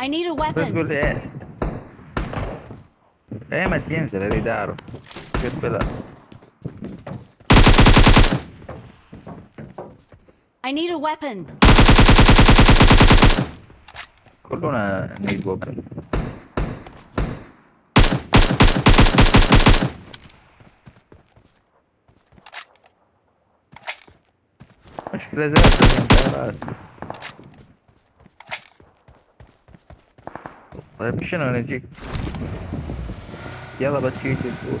I need a weapon. Per è? Eh, ma tiensele, ridaro. Che bella. I need a weapon. Quello è need weapon. Acho que eles eram Vai não né, Dick? E ela bateu em tudo.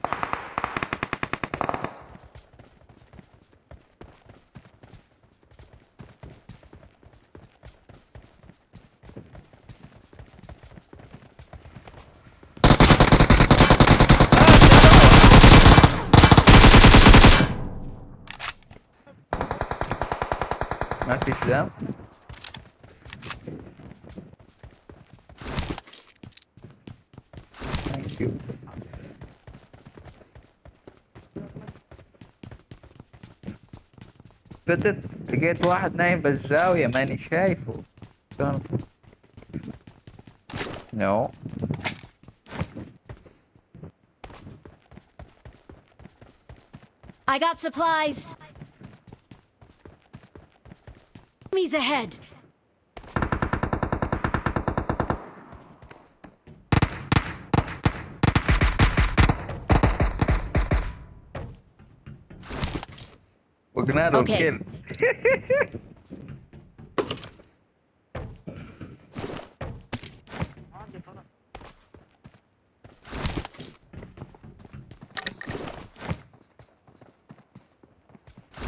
ما في دم ثانك يو فتت لقيت واحد نايم بالزاوية ماني شايفه شلون نو I got supplies. Enemies ahead! We're gonna have okay. kill.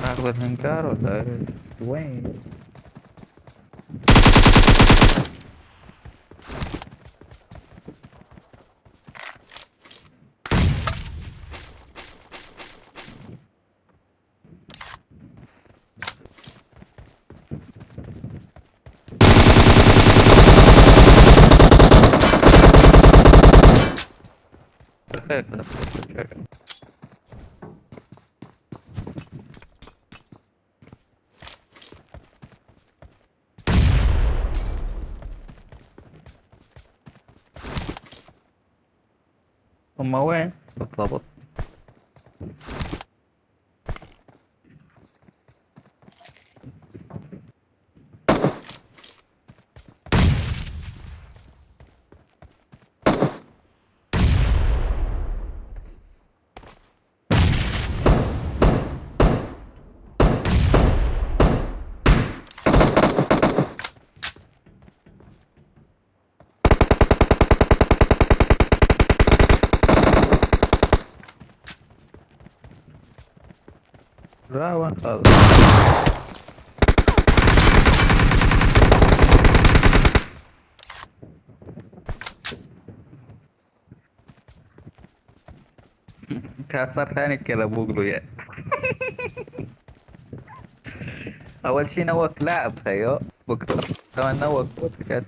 Наглый Генгаро, да, Дуэйн. خير في نفس هما وين؟ بالضبط. Brava, خلص كسر ثاني كذا بوغلو يا يعني. أول شيء نوك لاعب خيو أيوه، بكتر كمان نوك بودكاست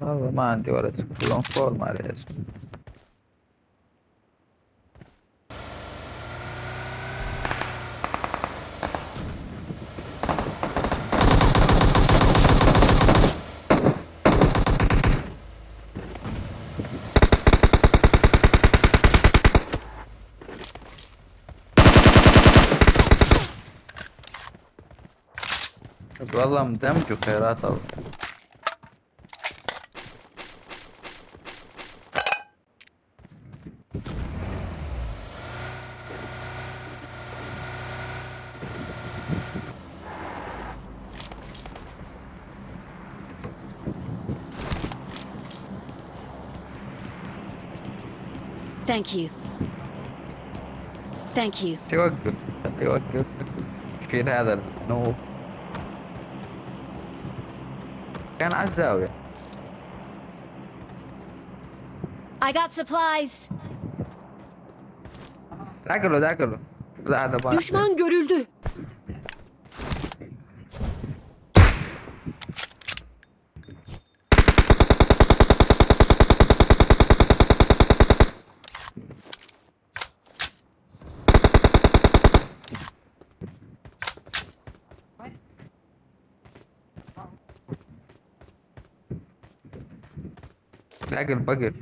والله ما عندي ولا كلهم فور ما عليه اسم والله مدمج وخيرات الله Thank you. Thank you. توقف توقف شيل هذا النوب كان على الزاوية I got supplies. دعقله دعقله Düşman görüldü. Bagel bagel.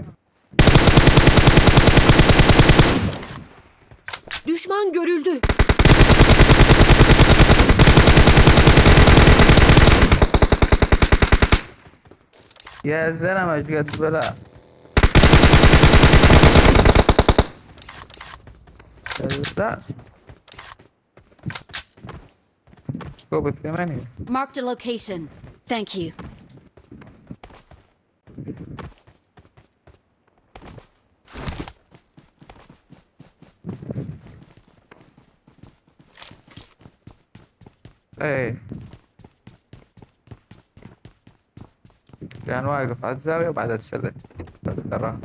Düşman görüldü. Gelsene Mecdet bela. Gelsene. Scope is. Marked a location. Thank you. إيه. كان واقف على الزاوية وبعدها تسلل ترى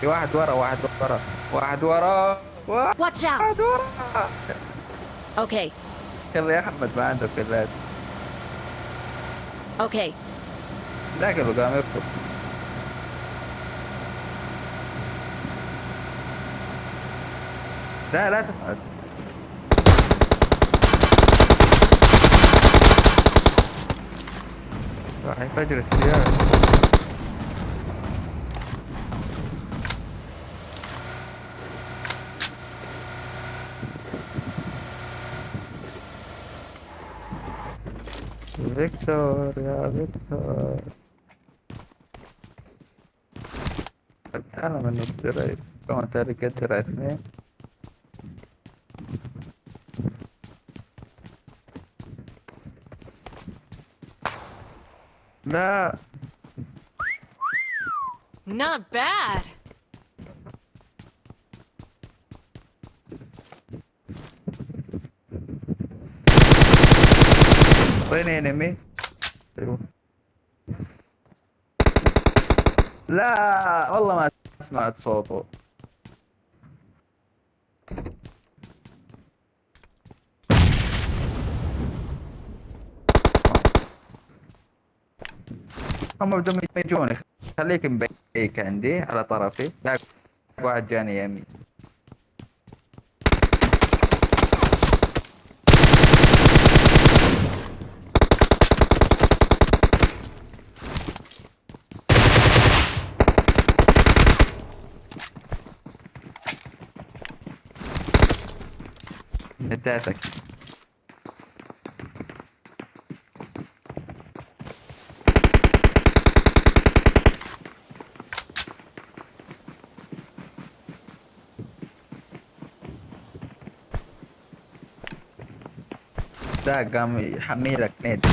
في واحد ورا واحد ورا واحد ورا واحد. ورا. Okay. يلا يا أحمد ما عندك كلات Okay. ذاك قام يركض لا لا تفعل راح يفجر السيارة فيكتور يا فيكتور أنا من الدرع كما تارك الدرع اثنين لا Not bad. وين انمي. لا والله ما سمعت صوته. هم بدهم يجوني. خليك مبيك عندي على طرفي. لا واحد جاني يمين. بتاعتك ده قام يحميلك نادي